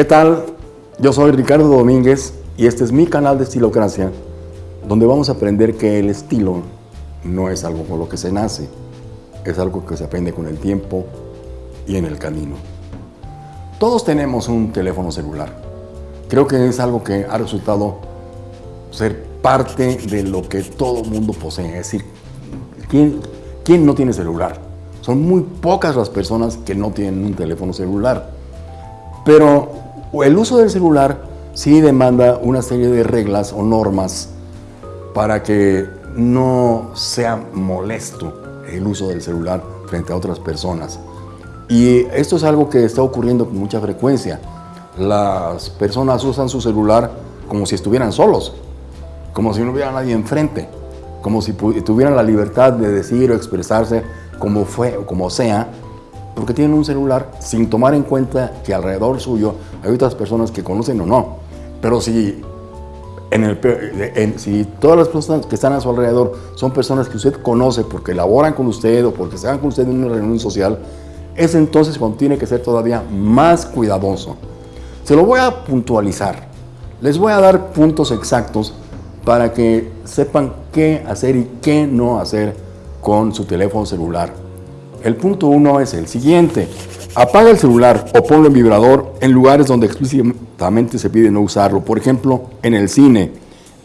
¿Qué tal? Yo soy Ricardo Domínguez y este es mi canal de Estilocracia, donde vamos a aprender que el estilo no es algo con lo que se nace, es algo que se aprende con el tiempo y en el camino. Todos tenemos un teléfono celular. Creo que es algo que ha resultado ser parte de lo que todo mundo posee. Es decir, ¿quién, ¿quién no tiene celular? Son muy pocas las personas que no tienen un teléfono celular. Pero el uso del celular sí demanda una serie de reglas o normas para que no sea molesto el uso del celular frente a otras personas. Y esto es algo que está ocurriendo con mucha frecuencia. Las personas usan su celular como si estuvieran solos, como si no hubiera nadie enfrente, como si tuvieran la libertad de decir o expresarse como fue o como sea, porque tienen un celular sin tomar en cuenta que alrededor suyo hay otras personas que conocen o no. Pero si, en el, si todas las personas que están a su alrededor son personas que usted conoce porque laboran con usted o porque están con usted en una reunión social, es entonces cuando tiene que ser todavía más cuidadoso. Se lo voy a puntualizar. Les voy a dar puntos exactos para que sepan qué hacer y qué no hacer con su teléfono celular. El punto uno es el siguiente. Apaga el celular o ponlo en vibrador en lugares donde explícitamente se pide no usarlo. Por ejemplo, en el cine,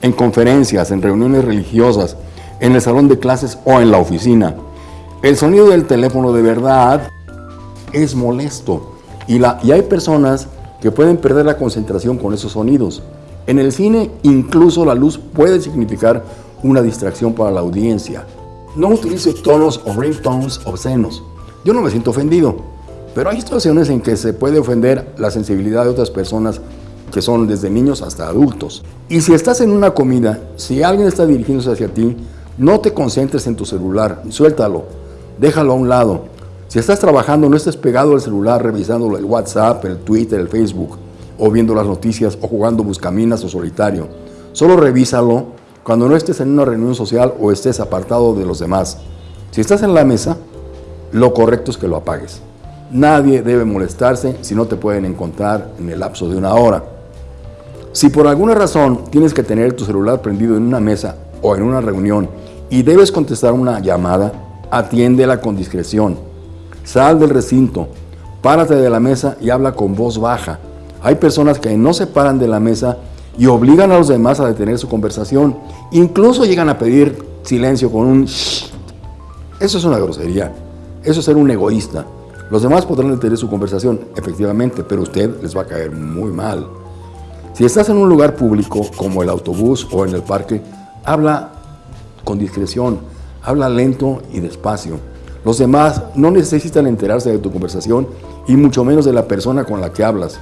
en conferencias, en reuniones religiosas, en el salón de clases o en la oficina. El sonido del teléfono de verdad es molesto y, y hay personas que pueden perder la concentración con esos sonidos. En el cine incluso la luz puede significar una distracción para la audiencia. No utilice tonos o ringtones obscenos. Yo no me siento ofendido, pero hay situaciones en que se puede ofender la sensibilidad de otras personas que son desde niños hasta adultos. Y si estás en una comida, si alguien está dirigiéndose hacia ti, no te concentres en tu celular, suéltalo, déjalo a un lado. Si estás trabajando, no estés pegado al celular revisando el WhatsApp, el Twitter, el Facebook, o viendo las noticias, o jugando buscaminas o solitario. Solo revísalo cuando no estés en una reunión social o estés apartado de los demás. Si estás en la mesa, lo correcto es que lo apagues. Nadie debe molestarse si no te pueden encontrar en el lapso de una hora. Si por alguna razón tienes que tener tu celular prendido en una mesa o en una reunión y debes contestar una llamada, atiéndela con discreción. Sal del recinto, párate de la mesa y habla con voz baja. Hay personas que no se paran de la mesa y obligan a los demás a detener su conversación. Incluso llegan a pedir silencio con un shh. Eso es una grosería. Eso es ser un egoísta. Los demás podrán detener su conversación, efectivamente, pero usted les va a caer muy mal. Si estás en un lugar público, como el autobús o en el parque, habla con discreción, habla lento y despacio. Los demás no necesitan enterarse de tu conversación y mucho menos de la persona con la que hablas.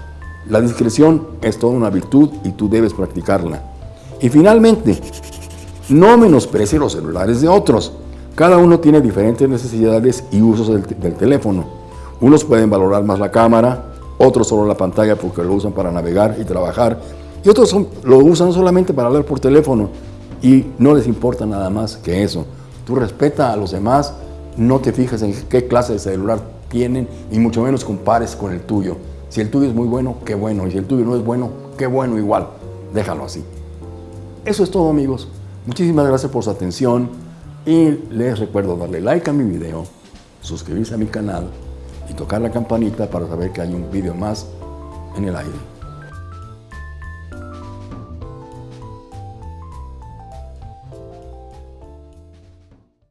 La discreción es toda una virtud y tú debes practicarla. Y finalmente, no menosprecie los celulares de otros. Cada uno tiene diferentes necesidades y usos del, teléfono. Unos pueden valorar más la cámara, otros solo la pantalla porque lo usan para navegar y trabajar, y otros lo usan solamente para hablar por teléfono y no les importa nada más que eso. Tú respeta a los demás, no te fijas en qué clase de celular tienen y mucho menos compares con el tuyo. Si el tuyo es muy bueno, qué bueno. Y si el tuyo no es bueno, qué bueno igual. Déjalo así. Eso es todo amigos. Muchísimas gracias por su atención y les recuerdo darle like a mi video, suscribirse a mi canal y tocar la campanita para saber que hay un video más en el aire.